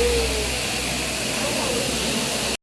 Ooh.